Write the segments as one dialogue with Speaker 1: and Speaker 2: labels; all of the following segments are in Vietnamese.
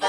Speaker 1: Bye.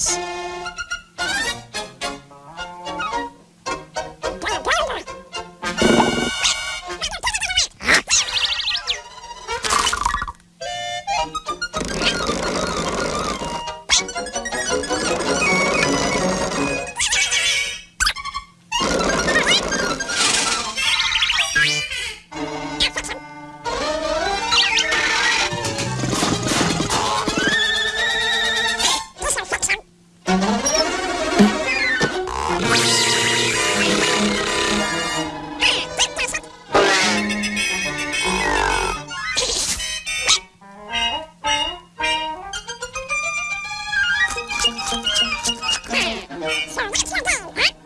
Speaker 1: Dance. What?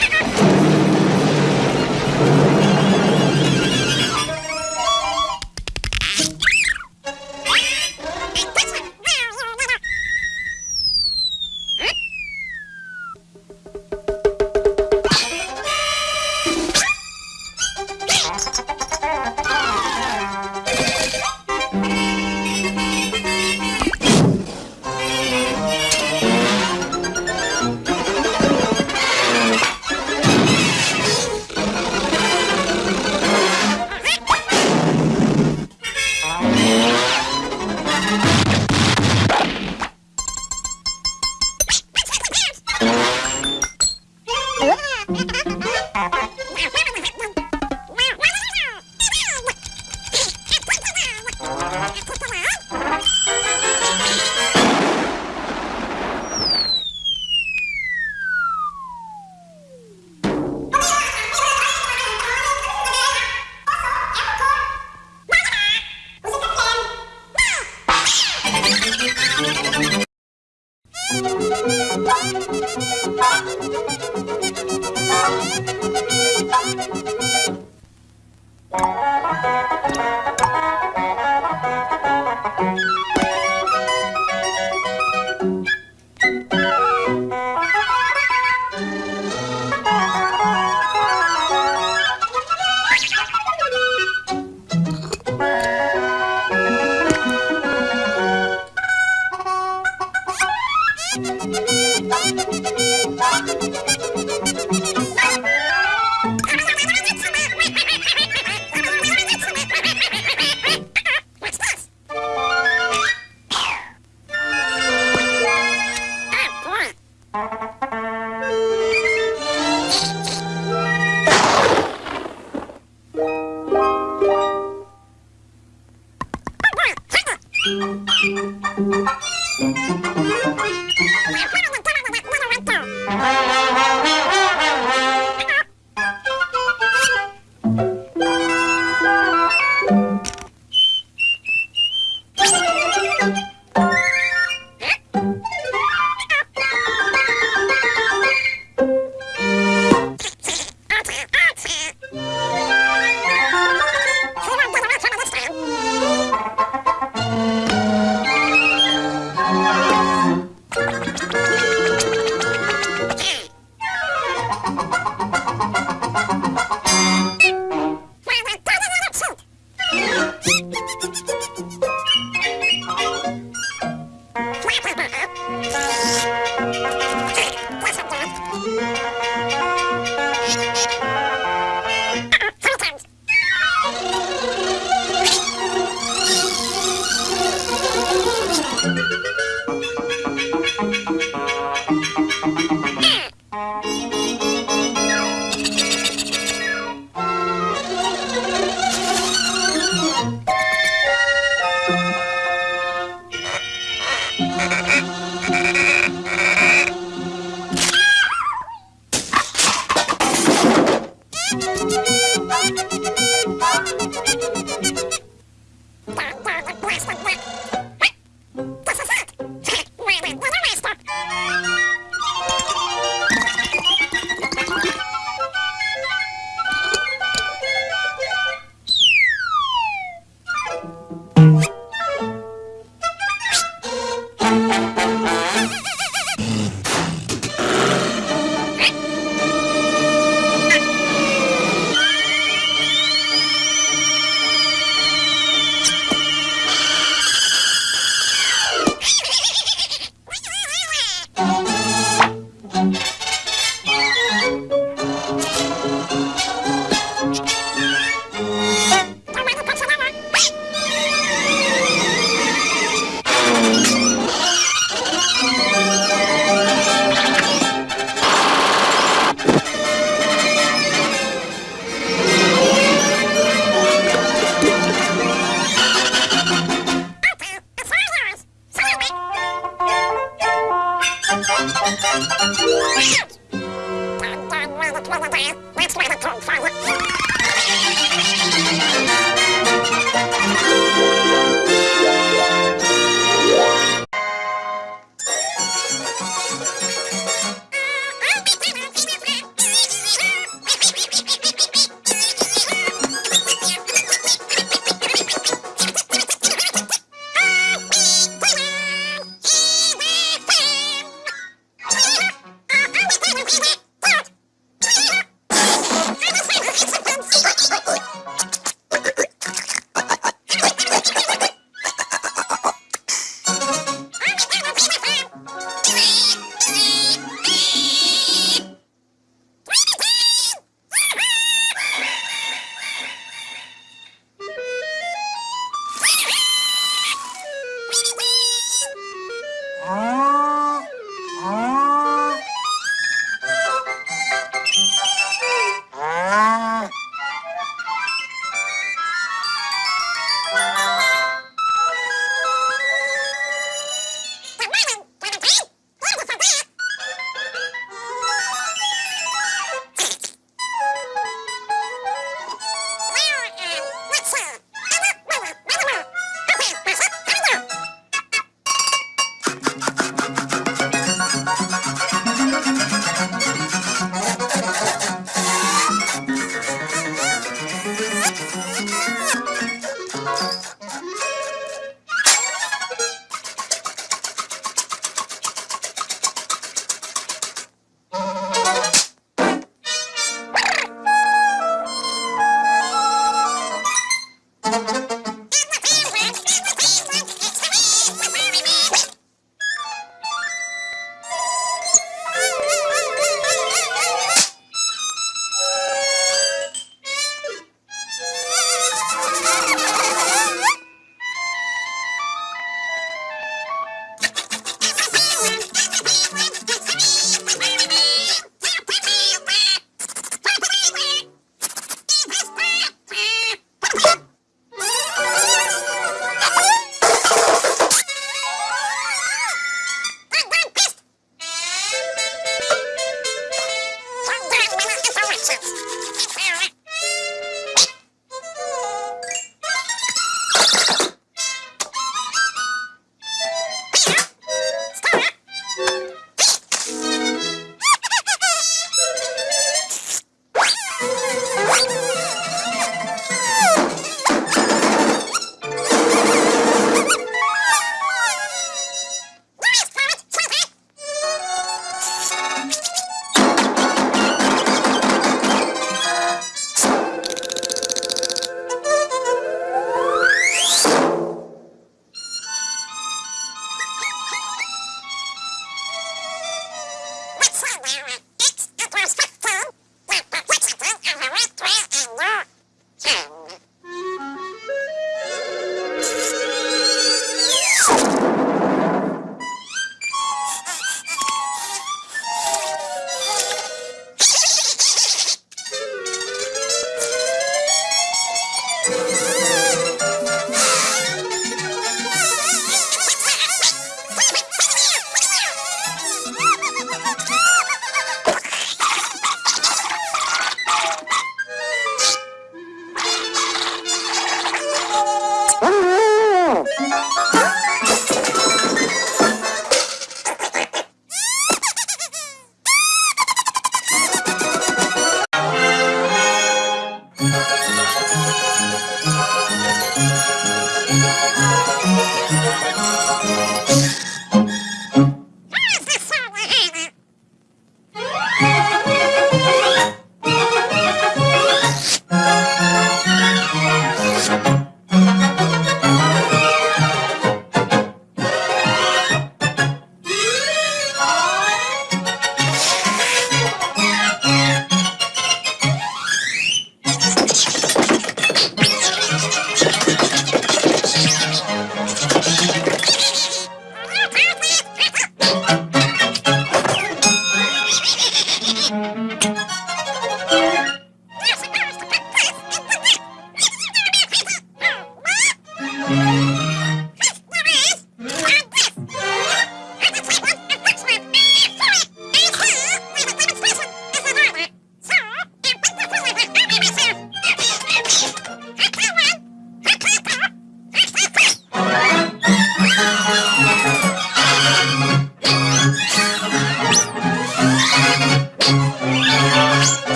Speaker 1: Ha ha ha!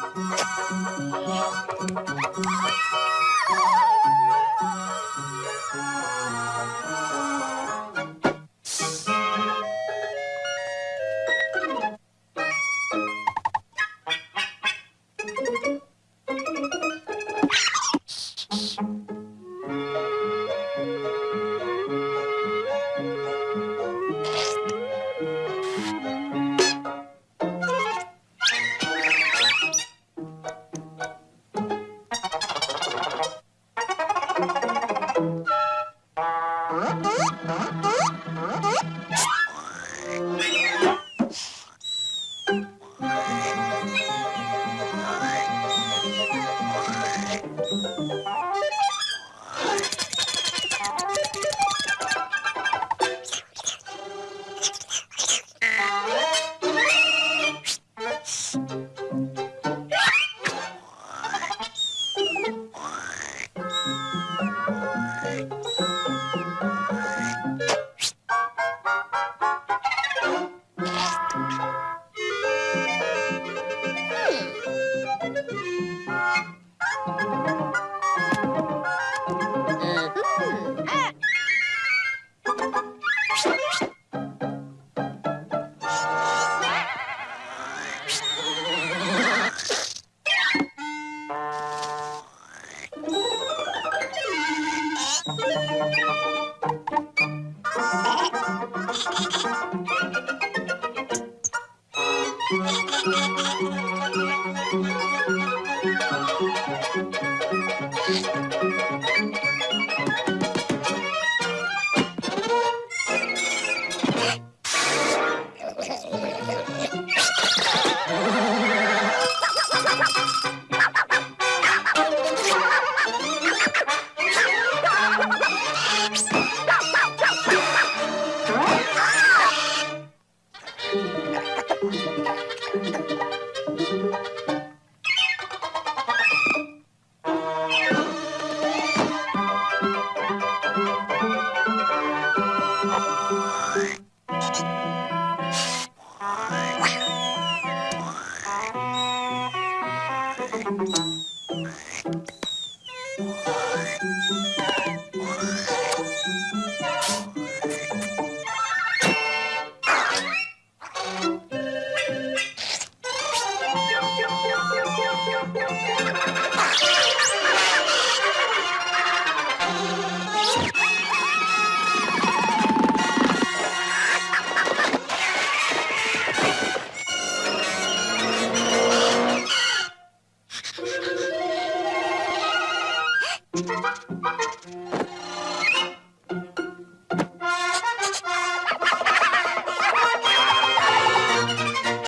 Speaker 1: Oh, yeah! Thank you.